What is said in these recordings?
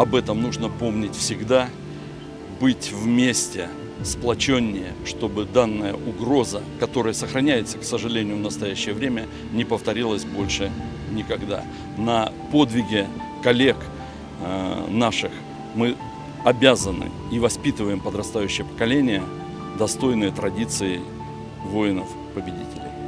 об этом нужно помнить всегда, быть вместе, сплоченнее, чтобы данная угроза, которая сохраняется, к сожалению, в настоящее время, не повторилась больше никогда. На подвиге коллег э, наших мы обязаны и воспитываем подрастающее поколение достойные традиции воинов-победителей.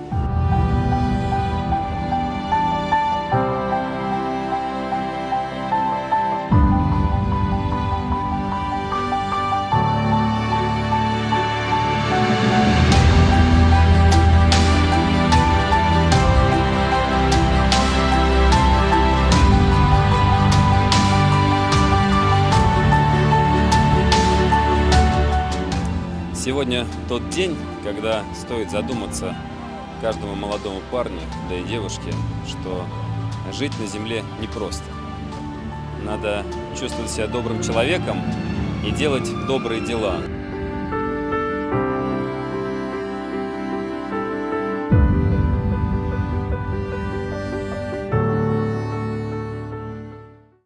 Сегодня тот день, когда стоит задуматься каждому молодому парню, да и девушке, что жить на земле непросто. Надо чувствовать себя добрым человеком и делать добрые дела.